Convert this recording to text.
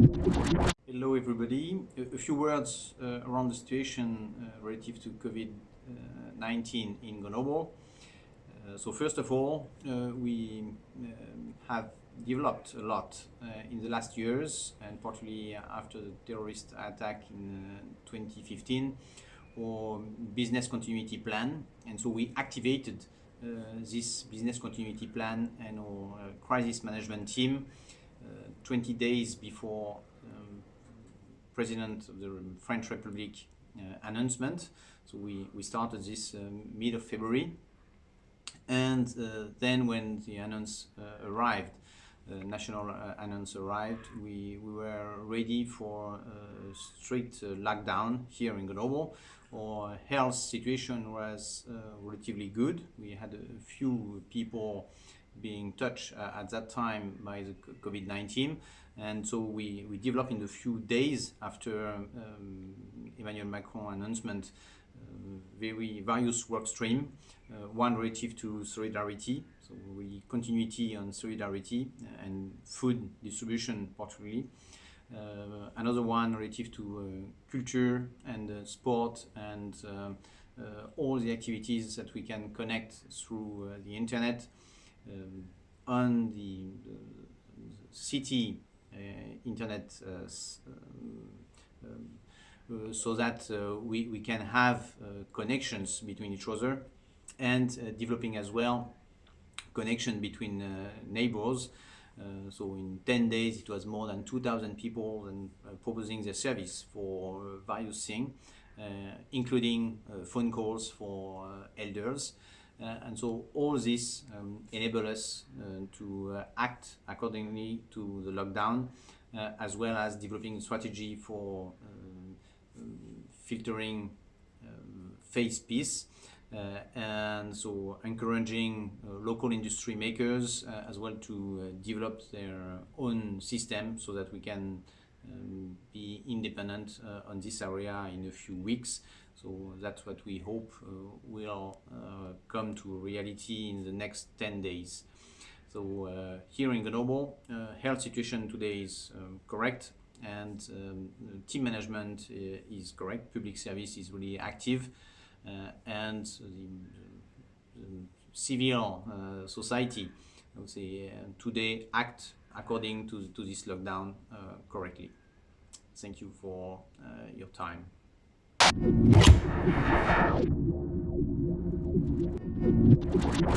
Hello everybody. A, few words uh, around the situation uh, relative to COVID-19 in Grenoble. Uh, so first of all, uh, we um, have developed a lot uh, in the last years and particularly after the terrorist attack in 2015 or business continuity plan and so we activated uh, this business continuity plan and our uh, crisis management team uh, 20 days before um, President of the French Republic announcement. So we, we started this mid of February and uh, then when the announce uh, arrived, the national uh, announce arrived, we, we were ready for a strict lockdown here in Grenoble our health situation was uh, relatively good. We had a few people being touched uh, at that time by the COVID-19 and so we, we developed in a few days after um, Emmanuel Macron announcement uh, very various work stream, uh, one relative to solidarity, so we continuity on solidarity and food distribution particularly, uh, another one relative to uh, culture and uh, sport and all the activities that we can connect through the internet um, on the, the city internet um, uh, so that uh, we, we can have uh, connections between each other and developing as well connection between neighbors uh, so in 10 days it was more than 2,000 people and uh, proposing their service for uh, various things, including phone calls for elders. And so all this um, enable us to act accordingly to the lockdown, as well as developing strategy for filtering um, face piece uh, and so encouraging uh, local industry makers uh, as well to develop their own system so that we can um, be independent on this area in a few weeks. So that's what we hope will come to reality in the next 10 days. So uh, here in Grenoble, uh, health situation today is um, correct and um, team management is correct. Public service is really active. Uh, and the, the civil uh, society, I would say, uh, today act according to, to this lockdown correctly. Thank you for your time. Let's go.